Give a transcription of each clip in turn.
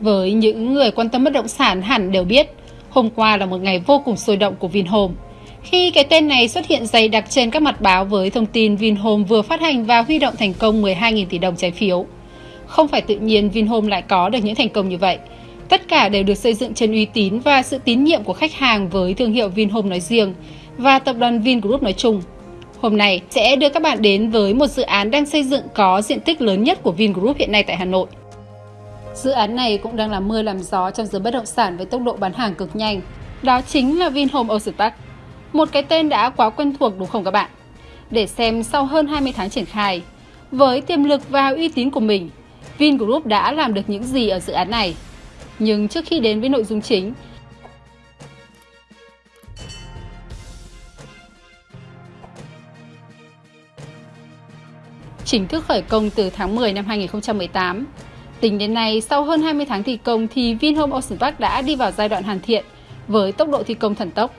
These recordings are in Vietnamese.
Với những người quan tâm bất động sản hẳn đều biết, hôm qua là một ngày vô cùng sôi động của Vinhome. Khi cái tên này xuất hiện dày đặc trên các mặt báo với thông tin Vinhome vừa phát hành và huy động thành công 12.000 tỷ đồng trái phiếu. Không phải tự nhiên Vinhome lại có được những thành công như vậy. Tất cả đều được xây dựng trên uy tín và sự tín nhiệm của khách hàng với thương hiệu Vinhome nói riêng và tập đoàn Vingroup nói chung. Hôm nay sẽ đưa các bạn đến với một dự án đang xây dựng có diện tích lớn nhất của Vingroup hiện nay tại Hà Nội. Dự án này cũng đang làm mưa làm gió trong giới bất động sản với tốc độ bán hàng cực nhanh. Đó chính là Vinhome Ocean Park. Một cái tên đã quá quen thuộc đúng không các bạn? Để xem sau hơn 20 tháng triển khai, với tiềm lực và uy tín của mình, Vingroup đã làm được những gì ở dự án này. Nhưng trước khi đến với nội dung chính, chính thức khởi công từ tháng 10 năm 2018. Tính đến nay, sau hơn 20 tháng thi công thì Vinhome Ocean Park đã đi vào giai đoạn hoàn thiện với tốc độ thi công thần tốc.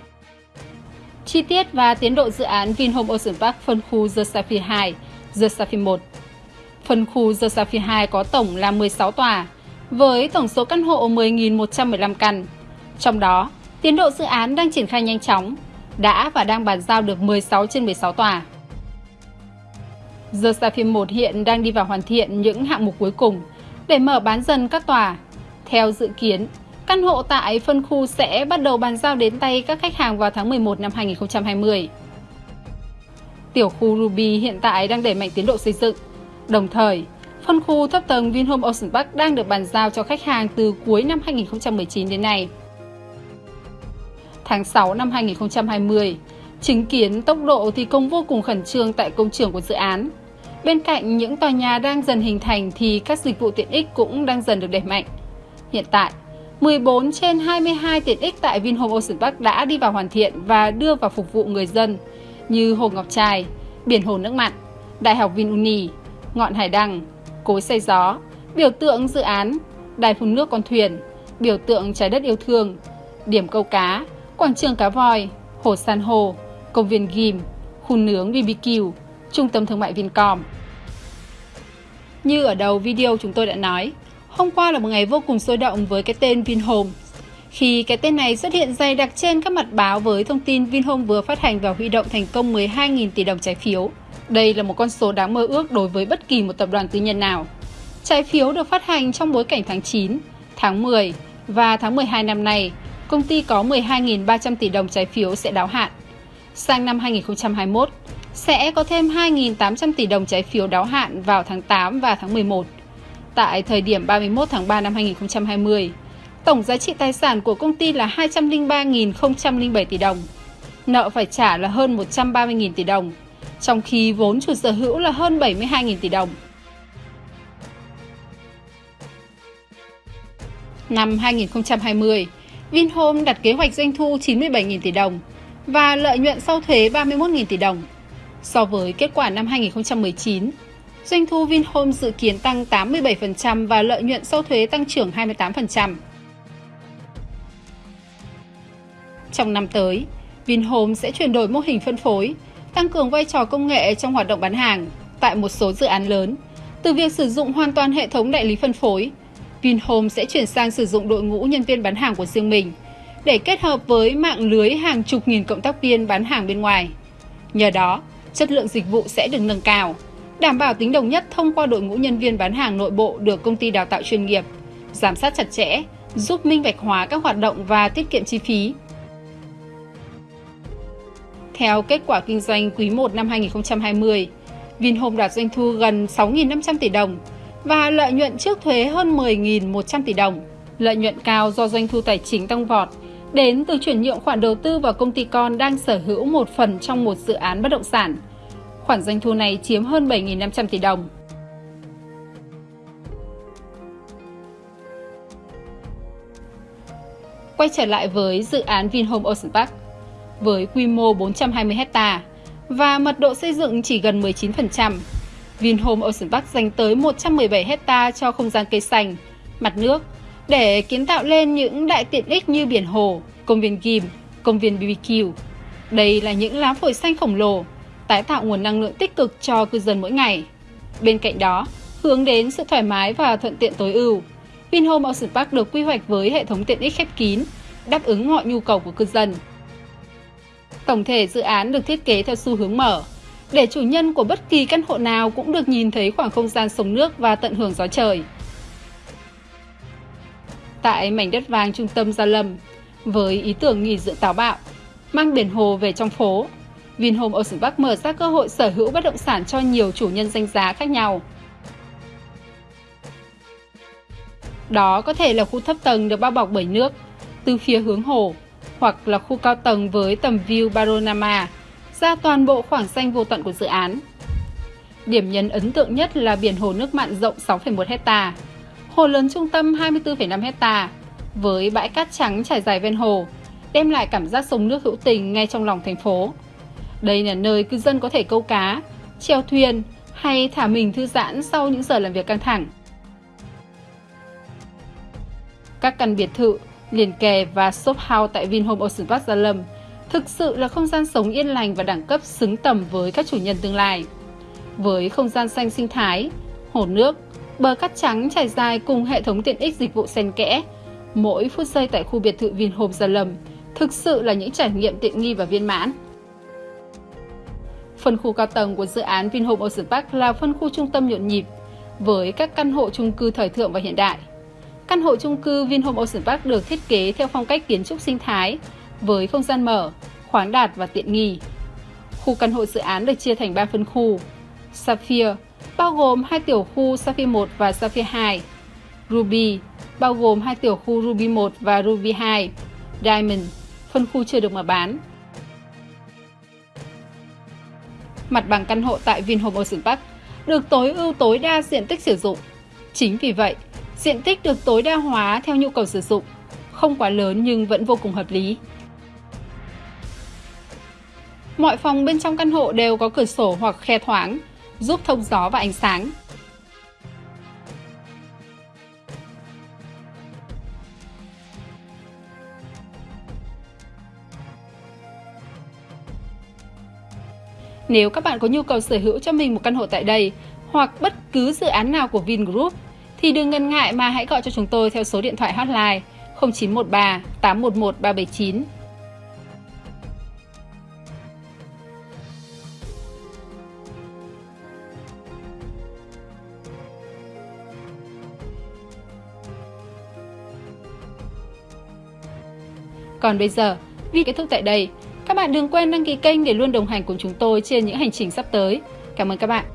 Chi tiết và tiến độ dự án Vinhome Ocean Park phân khu The Sapphire 2, The Sapphire 1. Phân khu The Sapphire 2 có tổng là 16 tòa, với tổng số căn hộ 10.115 căn. Trong đó, tiến độ dự án đang triển khai nhanh chóng, đã và đang bàn giao được 16 trên 16 tòa. The Sapphire 1 hiện đang đi vào hoàn thiện những hạng mục cuối cùng để mở bán dần các tòa. Theo dự kiến, căn hộ tại phân khu sẽ bắt đầu bàn giao đến tay các khách hàng vào tháng 11 năm 2020. Tiểu khu Ruby hiện tại đang đẩy mạnh tiến độ xây dựng. Đồng thời, phân khu thấp tầng Vinhome Ocean Park đang được bàn giao cho khách hàng từ cuối năm 2019 đến nay. Tháng 6 năm 2020, chứng kiến tốc độ thi công vô cùng khẩn trương tại công trường của dự án. Bên cạnh những tòa nhà đang dần hình thành thì các dịch vụ tiện ích cũng đang dần được đẩy mạnh. Hiện tại, 14 trên 22 tiện ích tại Vinhome Ocean Park đã đi vào hoàn thiện và đưa vào phục vụ người dân như Hồ Ngọc Trai, Biển Hồ Nước Mặn, Đại học VinUni, Ngọn Hải Đăng, Cối Xây Gió, biểu tượng dự án, Đài phun nước con thuyền, biểu tượng trái đất yêu thương, điểm câu cá, quảng trường cá voi, hồ san hồ công viên Ghim, khu nướng BBQ, trung tâm thương mại Vincom. Như ở đầu video chúng tôi đã nói, hôm qua là một ngày vô cùng sôi động với cái tên Vinhome. Khi cái tên này xuất hiện dày đặc trên các mặt báo với thông tin Vinhome vừa phát hành và huy động thành công 12.000 tỷ đồng trái phiếu. Đây là một con số đáng mơ ước đối với bất kỳ một tập đoàn tư nhân nào. Trái phiếu được phát hành trong bối cảnh tháng 9, tháng 10 và tháng 12 năm nay, công ty có 12.300 tỷ đồng trái phiếu sẽ đáo hạn. Sang năm 2021, sẽ có thêm 2.800 tỷ đồng trái phiếu đáo hạn vào tháng 8 và tháng 11. Tại thời điểm 31 tháng 3 năm 2020, tổng giá trị tài sản của công ty là 203.007 tỷ đồng. Nợ phải trả là hơn 130.000 tỷ đồng, trong khi vốn chủ sở hữu là hơn 72.000 tỷ đồng. Năm 2020, Vinhome đặt kế hoạch doanh thu 97.000 tỷ đồng và lợi nhuận sau thuế 31.000 tỷ đồng. So với kết quả năm 2019, doanh thu Vinhome dự kiến tăng 87% và lợi nhuận sau thuế tăng trưởng 28%. Trong năm tới, Vinhome sẽ chuyển đổi mô hình phân phối, tăng cường vai trò công nghệ trong hoạt động bán hàng tại một số dự án lớn. Từ việc sử dụng hoàn toàn hệ thống đại lý phân phối, Vinhome sẽ chuyển sang sử dụng đội ngũ nhân viên bán hàng của riêng mình để kết hợp với mạng lưới hàng chục nghìn cộng tác viên bán hàng bên ngoài. Nhờ đó, chất lượng dịch vụ sẽ được nâng cao, đảm bảo tính đồng nhất thông qua đội ngũ nhân viên bán hàng nội bộ được công ty đào tạo chuyên nghiệp, giám sát chặt chẽ, giúp minh bạch hóa các hoạt động và tiết kiệm chi phí. Theo kết quả kinh doanh quý 1 năm 2020, Vinhome đạt doanh thu gần 6.500 tỷ đồng và lợi nhuận trước thuế hơn 10.100 tỷ đồng. Lợi nhuận cao do doanh thu tài chính tăng vọt đến từ chuyển nhượng khoản đầu tư vào công ty con đang sở hữu một phần trong một dự án bất động sản. Khoản doanh thu này chiếm hơn 7.500 tỷ đồng. Quay trở lại với dự án Vinhome Ocean Park, với quy mô 420 hecta và mật độ xây dựng chỉ gần 19%, Vinhome Ocean Park dành tới 117 hecta cho không gian cây xanh, mặt nước để kiến tạo lên những đại tiện ích như biển hồ, công viên gym, công viên BBQ. Đây là những lá phổi xanh khổng lồ, tái tạo nguồn năng lượng tích cực cho cư dân mỗi ngày. Bên cạnh đó, hướng đến sự thoải mái và thuận tiện tối ưu. Vinhome Ocean Park được quy hoạch với hệ thống tiện ích khép kín, đáp ứng mọi nhu cầu của cư dân. Tổng thể dự án được thiết kế theo xu hướng mở, để chủ nhân của bất kỳ căn hộ nào cũng được nhìn thấy khoảng không gian sống nước và tận hưởng gió trời. Tại mảnh đất vàng trung tâm Gia Lâm, với ý tưởng nghỉ dưỡng táo bạo, mang biển hồ về trong phố, Vinhome Ocean Park mở ra cơ hội sở hữu bất động sản cho nhiều chủ nhân danh giá khác nhau. Đó có thể là khu thấp tầng được bao bọc bởi nước, từ phía hướng hồ, hoặc là khu cao tầng với tầm view panorama ra toàn bộ khoảng xanh vô tận của dự án. Điểm nhấn ấn tượng nhất là biển hồ nước mặn rộng 6,1 hecta, hồ lớn trung tâm 24,5 hecta với bãi cát trắng trải dài ven hồ, đem lại cảm giác sông nước hữu tình ngay trong lòng thành phố. Đây là nơi cư dân có thể câu cá, treo thuyền hay thả mình thư giãn sau những giờ làm việc căng thẳng. Các căn biệt thự, liền kề và shop house tại Vinhome Ocean Park Gia Lâm thực sự là không gian sống yên lành và đẳng cấp xứng tầm với các chủ nhân tương lai. Với không gian xanh sinh thái, hồ nước, bờ cát trắng trải dài cùng hệ thống tiện ích dịch vụ xen kẽ, mỗi phút giây tại khu biệt thự Vinhome Gia Lâm thực sự là những trải nghiệm tiện nghi và viên mãn. Phân khu cao tầng của dự án Vinhome Ocean Park là phân khu trung tâm nhộn nhịp, với các căn hộ chung cư thời thượng và hiện đại. Căn hộ chung cư Vinhome Ocean Park được thiết kế theo phong cách kiến trúc sinh thái, với không gian mở, khoáng đạt và tiện nghi. Khu căn hộ dự án được chia thành 3 phân khu. Sapphire, bao gồm hai tiểu khu Sapphire 1 và Sapphire 2. Ruby, bao gồm hai tiểu khu Ruby 1 và Ruby 2. Diamond, phân khu chưa được mở bán. Mặt bằng căn hộ tại Vinhome Ocean Park được tối ưu tối đa diện tích sử dụng. Chính vì vậy, diện tích được tối đa hóa theo nhu cầu sử dụng, không quá lớn nhưng vẫn vô cùng hợp lý. Mọi phòng bên trong căn hộ đều có cửa sổ hoặc khe thoáng, giúp thông gió và ánh sáng. Nếu các bạn có nhu cầu sở hữu cho mình một căn hộ tại đây hoặc bất cứ dự án nào của Vingroup, thì đừng ngần ngại mà hãy gọi cho chúng tôi theo số điện thoại hotline 0913 811 379. Còn bây giờ, vì kết thúc tại đây, các bạn đừng quên đăng ký kênh để luôn đồng hành cùng chúng tôi trên những hành trình sắp tới. Cảm ơn các bạn.